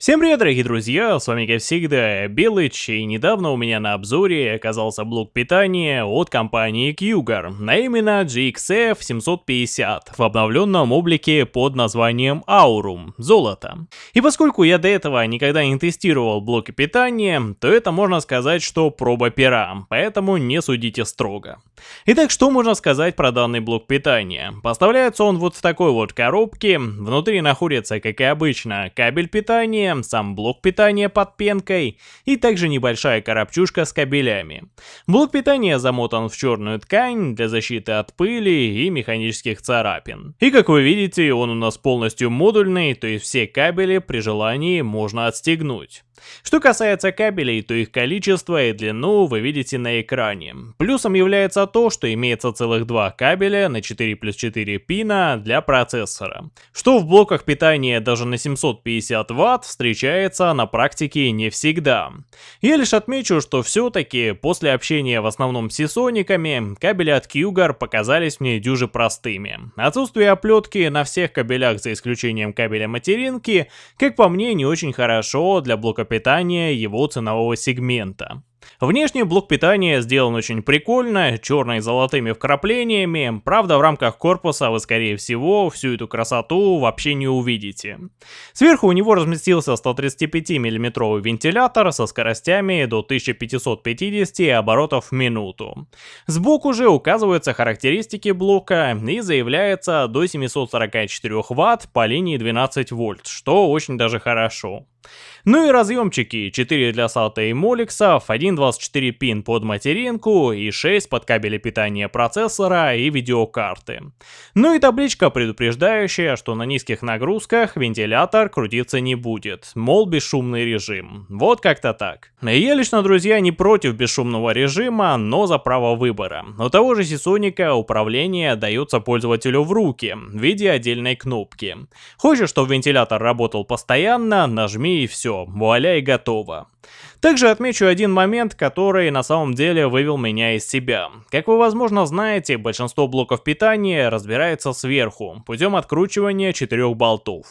Всем привет, дорогие друзья, с вами как всегда Белыч, и недавно у меня на обзоре оказался блок питания от компании Cougar, а именно GXF 750 в обновленном облике под названием Aurum, золото. И поскольку я до этого никогда не тестировал блоки питания, то это можно сказать, что проба пера, поэтому не судите строго. Итак, что можно сказать про данный блок питания? Поставляется он вот в такой вот коробке, внутри находится, как и обычно, кабель питания, сам блок питания под пенкой и также небольшая коробчушка с кабелями. Блок питания замотан в черную ткань для защиты от пыли и механических царапин. И как вы видите, он у нас полностью модульный, то есть все кабели при желании можно отстегнуть. Что касается кабелей, то их количество и длину вы видите на экране. Плюсом является то, что имеется целых два кабеля на 4 плюс 4 пина для процессора. Что в блоках питания даже на 750 Вт встречается на практике не всегда. Я лишь отмечу, что все-таки после общения в основном с сисониками, кабели от Cougar показались мне дюже простыми. Отсутствие оплетки на всех кабелях за исключением кабеля материнки, как по мне, не очень хорошо для блока питания его ценового сегмента. Внешний блок питания сделан очень прикольно, черный с золотыми вкраплениями, правда в рамках корпуса вы скорее всего всю эту красоту вообще не увидите. Сверху у него разместился 135 миллиметровый вентилятор со скоростями до 1550 оборотов в минуту. Сбоку же указываются характеристики блока и заявляется до 744 Вт по линии 12 вольт, что очень даже хорошо. Ну и разъемчики, 4 для SATA и Molex, 1.24 пин под материнку и 6 под кабели питания процессора и видеокарты. Ну и табличка, предупреждающая, что на низких нагрузках вентилятор крутиться не будет, мол бесшумный режим. Вот как-то так. Я лично, друзья, не против бесшумного режима, но за право выбора. У того же Сисоника управление дается пользователю в руки, в виде отдельной кнопки. Хочешь, чтобы вентилятор работал постоянно, нажми и все, вуаля и готово. Также отмечу один момент, который на самом деле вывел меня из себя. Как вы возможно знаете, большинство блоков питания разбирается сверху, путем откручивания четырех болтов.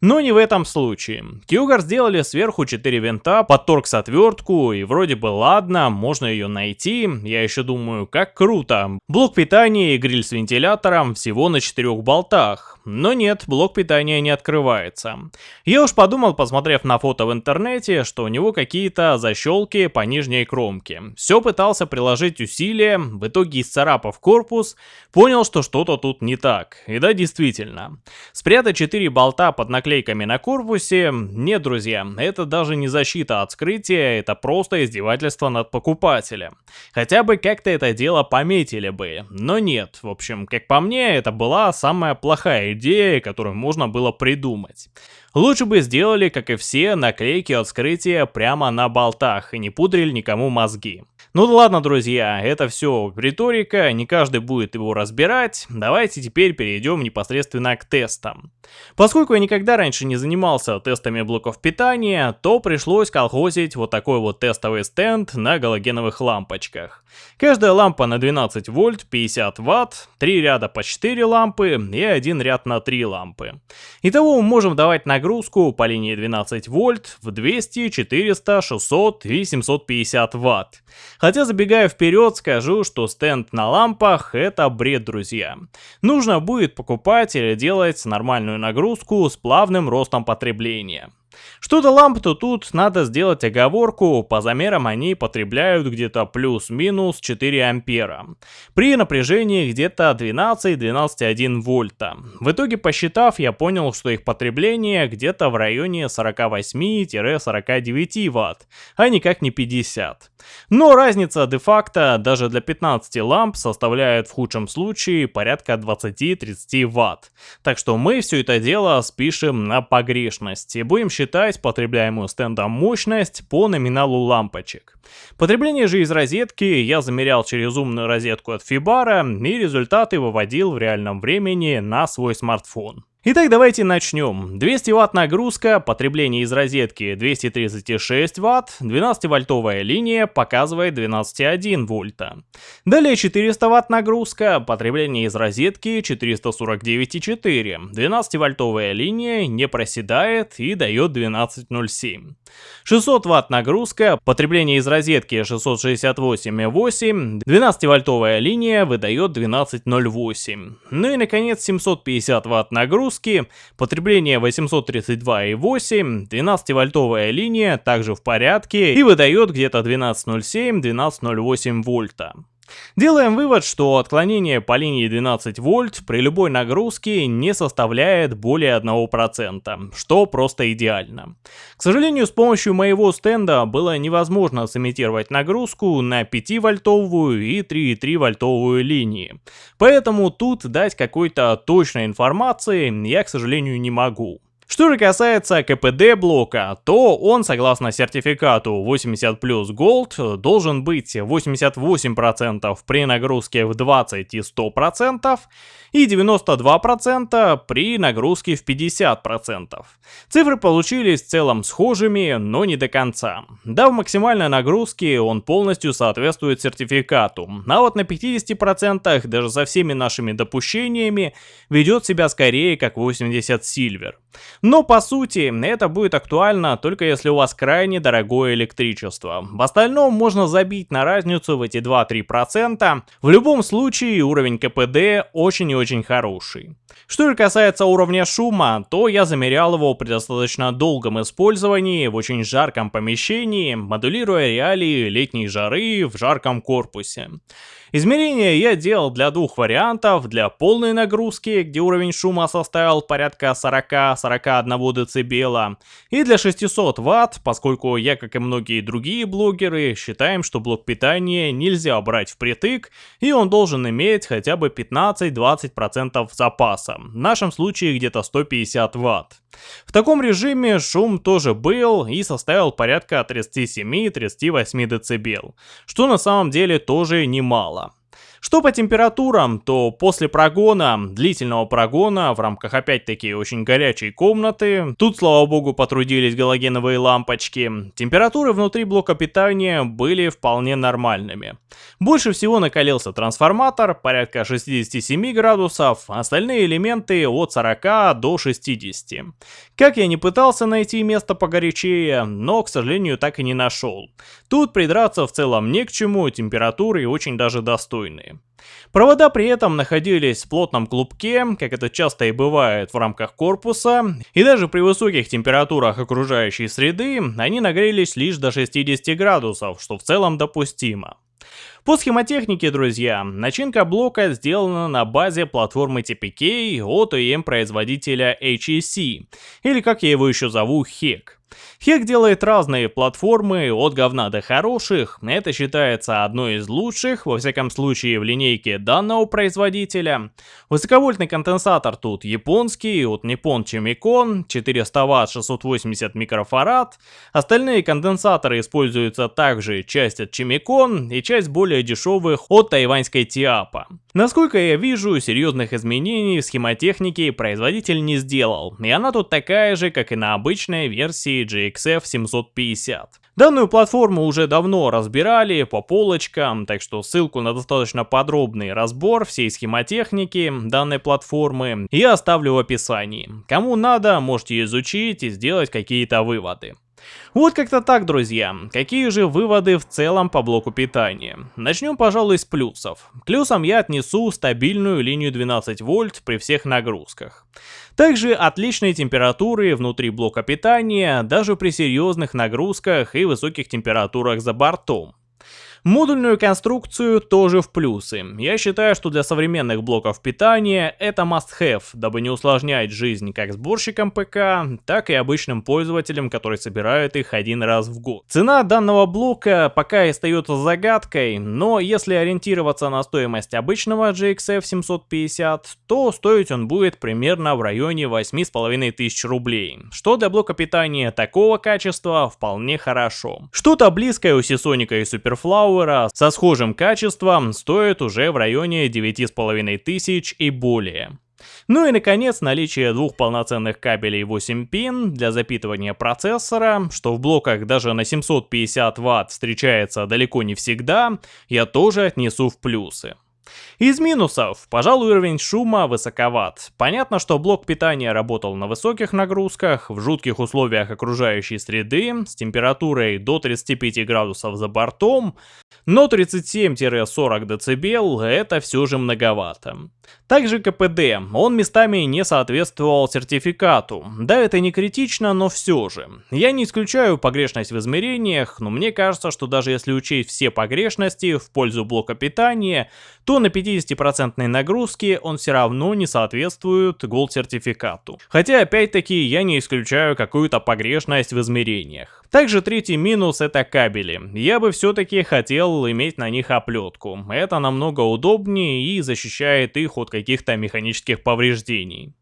Но не в этом случае. Cougar сделали сверху 4 винта под торкс-отвертку, и вроде бы ладно, можно ее найти, я еще думаю, как круто. Блок питания и гриль с вентилятором всего на 4 болтах. Но нет, блок питания не открывается. Я уж подумал, посмотрев на фото в интернете, что у него какие-то защелки по нижней кромке. Все пытался приложить усилия, в итоге исцарапав корпус, понял, что что-то тут не так. И да, действительно. Спрятать 4 болта под наклейками на корпусе, нет, друзья, это даже не защита от скрытия, это просто издевательство над покупателем. Хотя бы как-то это дело пометили бы, но нет. В общем, как по мне, это была самая плохая идея, которую можно было придумать. Лучше бы сделали, как и все, наклейки от скрытия прямо на болтах и не пудрили никому мозги. Ну да ладно, друзья, это все риторика, не каждый будет его разбирать. Давайте теперь перейдем непосредственно к тестам. Поскольку я никогда раньше не занимался тестами блоков питания, то пришлось колхозить вот такой вот тестовый стенд на галогеновых лампочках. Каждая лампа на 12 вольт, 50 ватт, 3 ряда по 4 лампы и один ряд на 3 лампы. Итого мы можем давать нагрузку по линии 12 вольт в 200, 400, 600 и 750 ватт. Хотя забегая вперед, скажу, что стенд на лампах это бред, друзья. Нужно будет покупать или делать нормальную нагрузку с плавным ростом потребления. Что до ламп, то тут надо сделать оговорку, по замерам они потребляют где-то плюс-минус 4 ампера. При напряжении где-то 12-12,1 вольта. В итоге посчитав, я понял, что их потребление где-то в районе 48-49 ватт, а никак не 50. Но разница де-факто даже для 15 ламп составляет в худшем случае порядка 20-30 ватт. Так что мы все это дело спишем на погрешность и будем считать потребляемую стендом мощность по номиналу лампочек. Потребление же из розетки я замерял через умную розетку от Fibara и результаты выводил в реальном времени на свой смартфон. Итак, давайте начнем. 200 ватт нагрузка, потребление из розетки 236 ватт, 12-вольтовая линия показывает 12,1 вольта. Далее 400 ватт нагрузка, потребление из розетки 449,4, 12-вольтовая линия не проседает и дает 12,07. 600 ватт нагрузка, потребление из розетки 668,8, 12-вольтовая линия выдает 12,08. Ну и наконец 750 ватт нагрузка, нагрузки, потребление 832,8, 12-вольтовая линия также в порядке и выдает где-то 12,07-12,08 вольта. Делаем вывод, что отклонение по линии 12 вольт при любой нагрузке не составляет более 1%, что просто идеально. К сожалению, с помощью моего стенда было невозможно сымитировать нагрузку на 5-вольтовую и 3,3 вольтовую линии. Поэтому тут дать какой-то точной информации я, к сожалению, не могу. Что же касается КПД блока, то он, согласно сертификату 80 плюс Gold, должен быть 88% при нагрузке в 20 и 100%, и 92% при нагрузке в 50%. Цифры получились в целом схожими, но не до конца. Да, в максимальной нагрузке он полностью соответствует сертификату, а вот на 50% даже со всеми нашими допущениями ведет себя скорее как 80 Silver. Но по сути, это будет актуально только если у вас крайне дорогое электричество. В остальном можно забить на разницу в эти 2-3%. В любом случае уровень КПД очень и очень хороший. Что же касается уровня шума, то я замерял его при достаточно долгом использовании в очень жарком помещении, модулируя реалии летней жары в жарком корпусе. Измерения я делал для двух вариантов, для полной нагрузки, где уровень шума составил порядка 40-41 дБ, и для 600 Вт, поскольку я, как и многие другие блогеры, считаем, что блок питания нельзя брать впритык, и он должен иметь хотя бы 15-20% запаса, в нашем случае где-то 150 Вт. В таком режиме шум тоже был и составил порядка 37-38 дБ, что на самом деле тоже немало. Что по температурам, то после прогона, длительного прогона, в рамках опять-таки очень горячей комнаты, тут, слава богу, потрудились галогеновые лампочки, температуры внутри блока питания были вполне нормальными. Больше всего накалился трансформатор, порядка 67 градусов, остальные элементы от 40 до 60. Как я не пытался найти место погорячее, но, к сожалению, так и не нашел. Тут придраться в целом не к чему, температуры очень даже достойные. Провода при этом находились в плотном клубке, как это часто и бывает в рамках корпуса, и даже при высоких температурах окружающей среды они нагрелись лишь до 60 градусов, что в целом допустимо. По схемотехнике, друзья, начинка блока сделана на базе платформы TPK от OEM-производителя HEC, или как я его еще зову, HEC. Хек делает разные платформы, от говна до хороших, это считается одной из лучших, во всяком случае в линейке данного производителя. Высоковольтный конденсатор тут японский, от Nippon Chemicon, 400 Вт 680 микрофарад. Остальные конденсаторы используются также часть от Chemicon и часть более дешевых от тайваньской Тиапа. Насколько я вижу, серьезных изменений в схемотехнике производитель не сделал, и она тут такая же, как и на обычной версии GXF 750. Данную платформу уже давно разбирали по полочкам, так что ссылку на достаточно подробный разбор всей схемотехники данной платформы я оставлю в описании. Кому надо, можете изучить и сделать какие-то выводы. Вот как-то так, друзья. Какие же выводы в целом по блоку питания? Начнем, пожалуй, с плюсов. К я отнесу стабильную линию 12 вольт при всех нагрузках. Также отличные температуры внутри блока питания, даже при серьезных нагрузках и высоких температурах за бортом. Модульную конструкцию тоже в плюсы. Я считаю, что для современных блоков питания это must-have, дабы не усложнять жизнь как сборщикам ПК, так и обычным пользователям, которые собирают их один раз в год. Цена данного блока пока остается загадкой, но если ориентироваться на стоимость обычного GXF 750, то стоить он будет примерно в районе 8500 рублей, что для блока питания такого качества вполне хорошо. Что-то близкое у Seasonic и Superflow Power со схожим качеством стоит уже в районе 9500 и более. Ну и наконец наличие двух полноценных кабелей 8 пин для запитывания процессора, что в блоках даже на 750 Вт встречается далеко не всегда, я тоже отнесу в плюсы. Из минусов, пожалуй, уровень шума высоковат. Понятно, что блок питания работал на высоких нагрузках, в жутких условиях окружающей среды, с температурой до 35 градусов за бортом, но 37-40 дБ это все же многовато. Также КПД, он местами не соответствовал сертификату. Да, это не критично, но все же. Я не исключаю погрешность в измерениях, но мне кажется, что даже если учесть все погрешности в пользу блока питания, то на 50% нагрузке он все равно не соответствует Gold сертификату. Хотя опять-таки я не исключаю какую-то погрешность в измерениях. Также третий минус это кабели. Я бы все-таки хотел иметь на них оплетку. Это намного удобнее и защищает их от каких-то механических повреждений.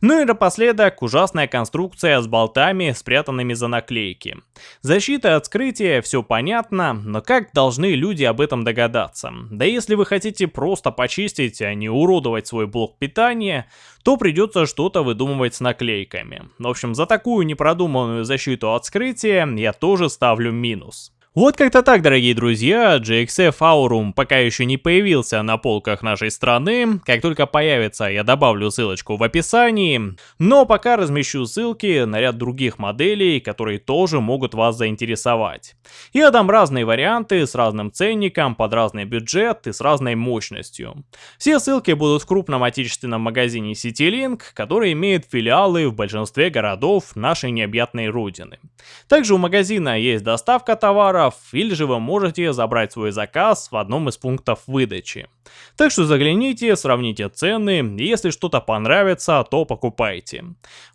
Ну и напоследок, ужасная конструкция с болтами, спрятанными за наклейки. Защита от скрытия, все понятно, но как должны люди об этом догадаться? Да если вы хотите просто почистить, а не уродовать свой блок питания, то придется что-то выдумывать с наклейками. В общем, за такую непродуманную защиту от скрытия я тоже ставлю минус. Вот как-то так, дорогие друзья, GXF Aurum пока еще не появился на полках нашей страны, как только появится, я добавлю ссылочку в описании, но пока размещу ссылки на ряд других моделей, которые тоже могут вас заинтересовать. Я дам разные варианты с разным ценником, под разный бюджет и с разной мощностью. Все ссылки будут в крупном отечественном магазине CityLink, который имеет филиалы в большинстве городов нашей необъятной родины. Также у магазина есть доставка товара, товаров, или же вы можете забрать свой заказ в одном из пунктов выдачи. Так что загляните, сравните цены, если что-то понравится, то покупайте.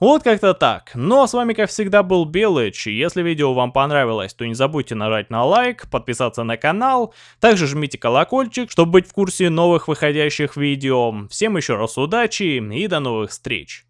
Вот как-то так. Ну а с вами как всегда был Белыч, если видео вам понравилось, то не забудьте нажать на лайк, подписаться на канал, также жмите колокольчик, чтобы быть в курсе новых выходящих видео. Всем еще раз удачи и до новых встреч!